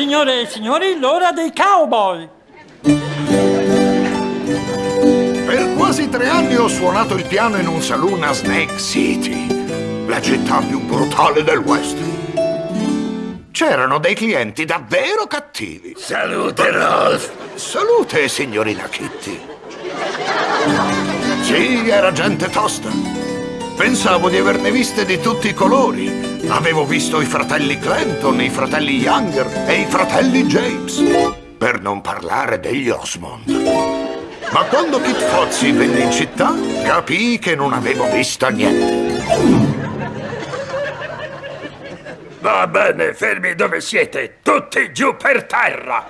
Signore e signori, l'ora dei cowboy! Per quasi tre anni ho suonato il piano in un saloon a Snake City, la città più brutale del West. C'erano dei clienti davvero cattivi. Salute, Rolf! Salute, signorina Kitty. Sì, era gente tosta. Pensavo di averne viste di tutti i colori. Avevo visto i fratelli Clinton, i fratelli Younger e i fratelli James. Per non parlare degli Osmond. Ma quando Kit Fozzi venne in città, capii che non avevo visto niente. Va bene, fermi dove siete, tutti giù per terra!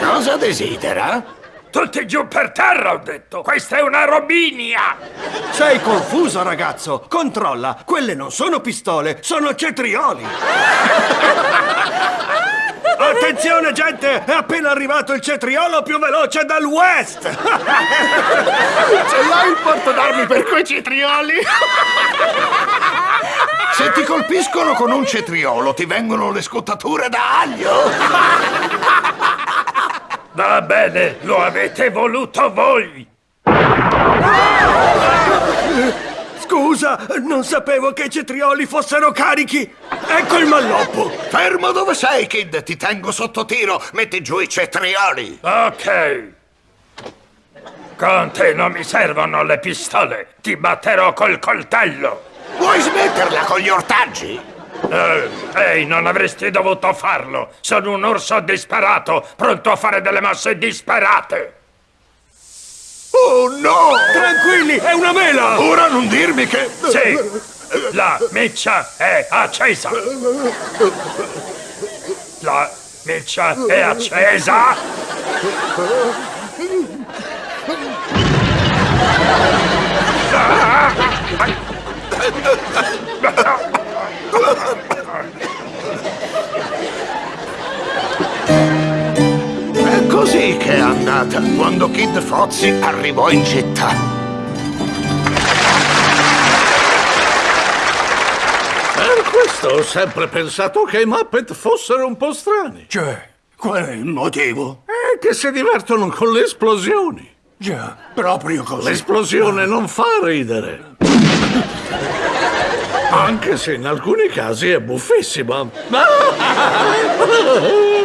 Cosa desidera? Tutti giù per terra, ho detto! Questa è una robinia! Sei confuso, ragazzo! Controlla! Quelle non sono pistole, sono cetrioli! Attenzione, gente! È appena arrivato il cetriolo più veloce dal West! Ce l'hai il porto d'armi per quei cetrioli? Se ti colpiscono con un cetriolo, ti vengono le scottature da aglio? Va bene, lo avete voluto voi! Scusa, non sapevo che i cetrioli fossero carichi! Ecco il malloppo! Fermo dove sei, Kid! Ti tengo sotto tiro! Metti giù i cetrioli! Ok. Con te non mi servono le pistole. Ti batterò col coltello. Vuoi smetterla con gli ortaggi? Eh, ehi, non avresti dovuto farlo. Sono un orso disperato, pronto a fare delle mosse disperate. Oh no! Tranquilli, è una mela! Ora non dirmi che... Sì, la miccia è accesa. La miccia è accesa. È così che è andata quando Kid Fozzi arrivò in città. Per questo ho sempre pensato che i Muppet fossero un po' strani. Cioè, qual è il motivo? E che si divertono con le esplosioni. Già, proprio così. L'esplosione non fa ridere. Anche se in alcuni casi è buffissima.